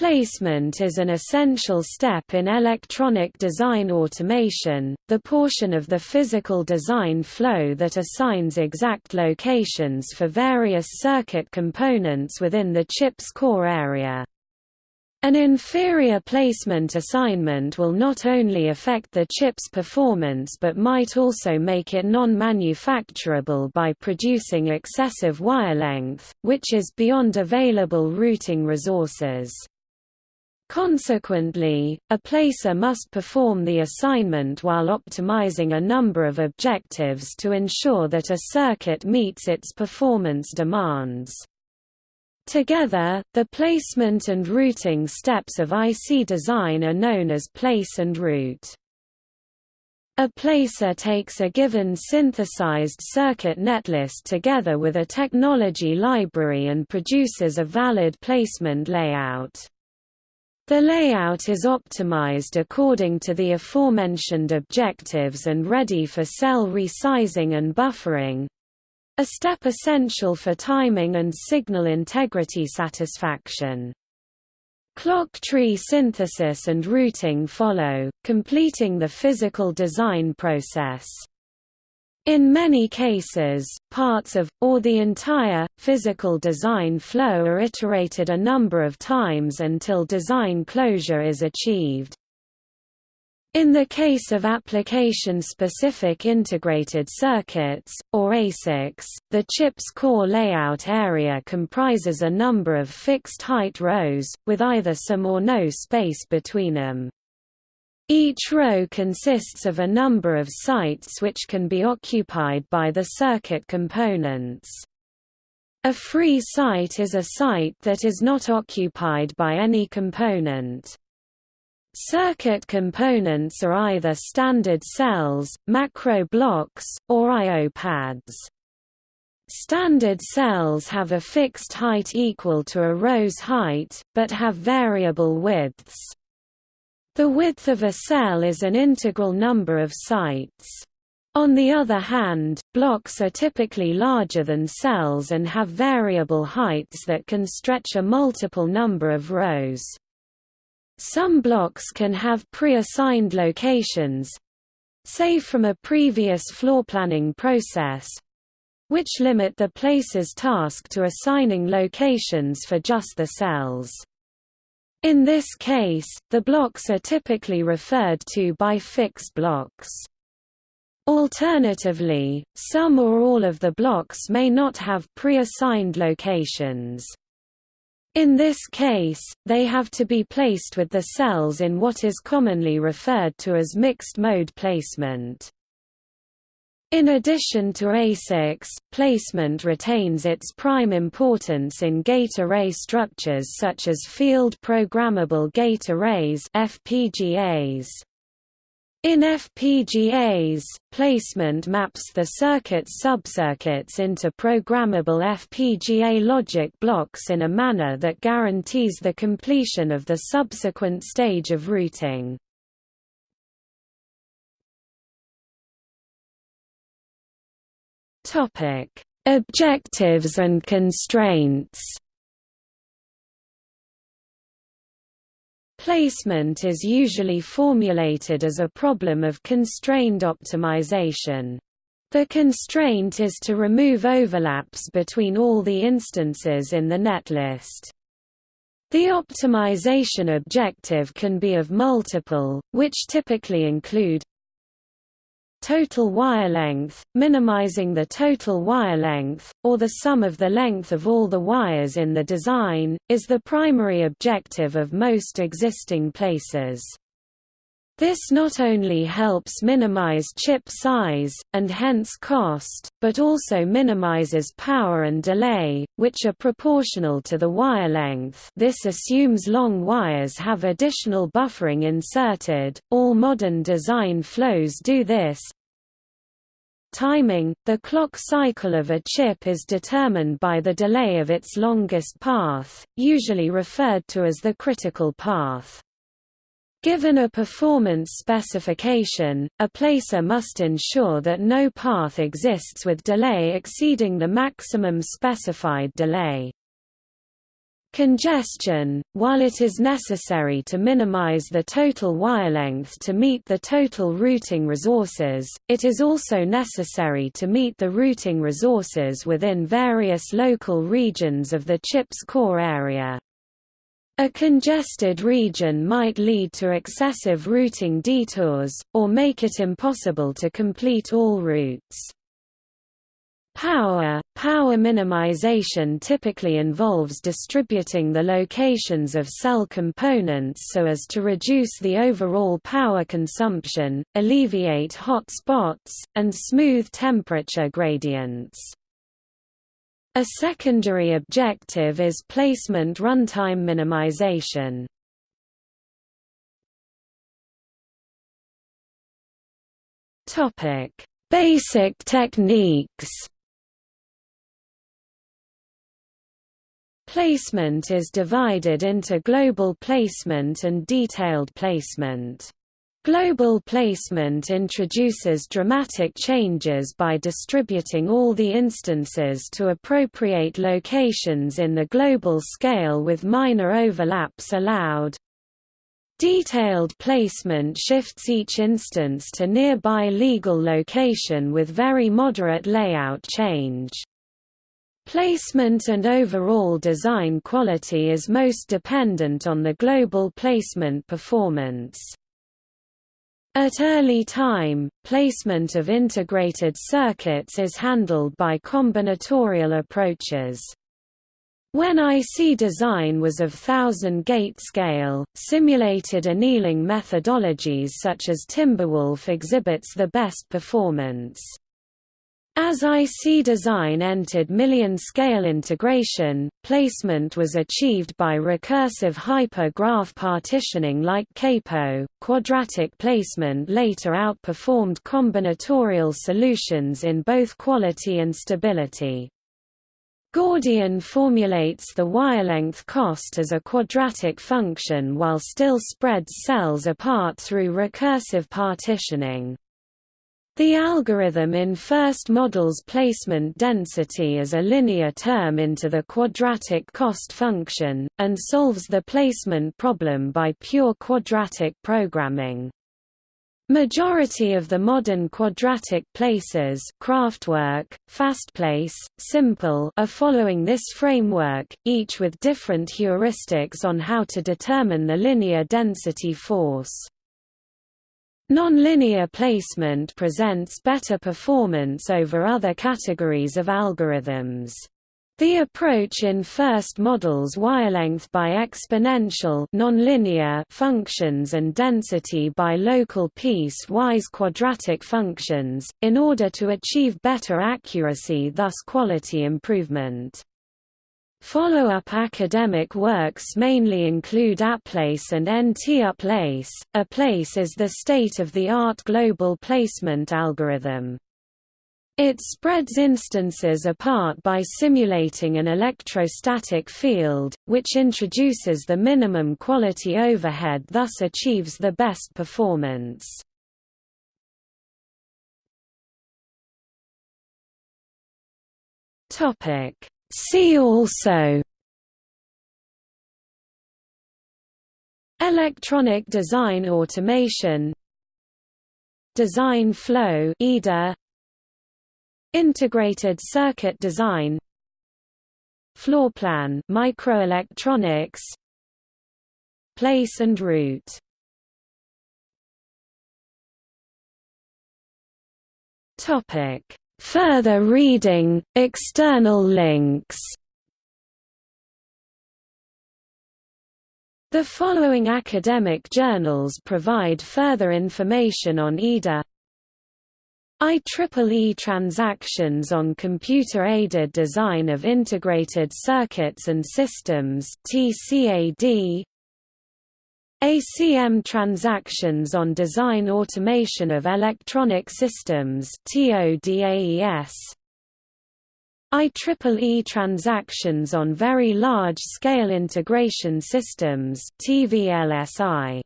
Placement is an essential step in electronic design automation, the portion of the physical design flow that assigns exact locations for various circuit components within the chip's core area. An inferior placement assignment will not only affect the chip's performance but might also make it non-manufacturable by producing excessive wire length, which is beyond available routing resources. Consequently, a placer must perform the assignment while optimizing a number of objectives to ensure that a circuit meets its performance demands. Together, the placement and routing steps of IC design are known as place and route. A placer takes a given synthesized circuit netlist together with a technology library and produces a valid placement layout. The layout is optimized according to the aforementioned objectives and ready for cell resizing and buffering a step essential for timing and signal integrity satisfaction. Clock tree synthesis and routing follow, completing the physical design process. In many cases, parts of, or the entire, physical design flow are iterated a number of times until design closure is achieved. In the case of application-specific integrated circuits, or ASICs, the chip's core layout area comprises a number of fixed-height rows, with either some or no space between them. Each row consists of a number of sites which can be occupied by the circuit components. A free site is a site that is not occupied by any component. Circuit components are either standard cells, macro blocks, or I.O. pads. Standard cells have a fixed height equal to a row's height, but have variable widths. The width of a cell is an integral number of sites. On the other hand, blocks are typically larger than cells and have variable heights that can stretch a multiple number of rows. Some blocks can have pre-assigned locations say from a previous floorplanning process which limit the placer's task to assigning locations for just the cells. In this case, the blocks are typically referred to by fixed blocks. Alternatively, some or all of the blocks may not have pre-assigned locations. In this case, they have to be placed with the cells in what is commonly referred to as mixed-mode placement. In addition to ASICs, placement retains its prime importance in gate array structures such as field programmable gate arrays FPGAs. In FPGAs, placement maps the circuit's subcircuits into programmable FPGA logic blocks in a manner that guarantees the completion of the subsequent stage of routing. Topic: Objectives and constraints. Placement is usually formulated as a problem of constrained optimization. The constraint is to remove overlaps between all the instances in the netlist. The optimization objective can be of multiple, which typically include total wire length, minimizing the total wire length, or the sum of the length of all the wires in the design, is the primary objective of most existing placers. This not only helps minimize chip size, and hence cost, but also minimizes power and delay, which are proportional to the wire length. This assumes long wires have additional buffering inserted, all modern design flows do this, Timing – The clock cycle of a chip is determined by the delay of its longest path, usually referred to as the critical path. Given a performance specification, a placer must ensure that no path exists with delay exceeding the maximum specified delay. Congestion, while it is necessary to minimize the total wire length to meet the total routing resources, it is also necessary to meet the routing resources within various local regions of the chip's core area. A congested region might lead to excessive routing detours, or make it impossible to complete all routes. Power Power minimization typically involves distributing the locations of cell components so as to reduce the overall power consumption, alleviate hot spots, and smooth temperature gradients. A secondary objective is placement runtime minimization. Basic techniques Placement is divided into global placement and detailed placement. Global placement introduces dramatic changes by distributing all the instances to appropriate locations in the global scale with minor overlaps allowed. Detailed placement shifts each instance to nearby legal location with very moderate layout change. Placement and overall design quality is most dependent on the global placement performance. At early time, placement of integrated circuits is handled by combinatorial approaches. When IC design was of thousand-gate scale, simulated annealing methodologies such as Timberwolf exhibits the best performance. As IC design entered million-scale integration, placement was achieved by recursive hyper-graph partitioning like capo. Quadratic placement later outperformed combinatorial solutions in both quality and stability. Gordian formulates the wire length cost as a quadratic function while still spreads cells apart through recursive partitioning. The algorithm in first models placement density as a linear term into the quadratic cost function, and solves the placement problem by pure quadratic programming. Majority of the modern quadratic places Kraftwerk, Fastplace, SimPL are following this framework, each with different heuristics on how to determine the linear density force. Nonlinear placement presents better performance over other categories of algorithms. The approach in first models wirelength by exponential nonlinear functions and density by local piece-wise quadratic functions, in order to achieve better accuracy thus quality improvement. Follow-up academic works mainly include ePlace and NTUplace. ePlace is the state-of-the-art global placement algorithm. It spreads instances apart by simulating an electrostatic field, which introduces the minimum quality overhead thus achieves the best performance. Topic See also Electronic design automation Design flow EDA Integrated circuit design Floorplan microelectronics Place and route Topic Further reading, external links. The following academic journals provide further information on EDA IEEE transactions on computer-aided design of integrated circuits and systems TCAD ACM transactions on design automation of electronic systems TODAES IEEE transactions on very large scale integration systems TVLSI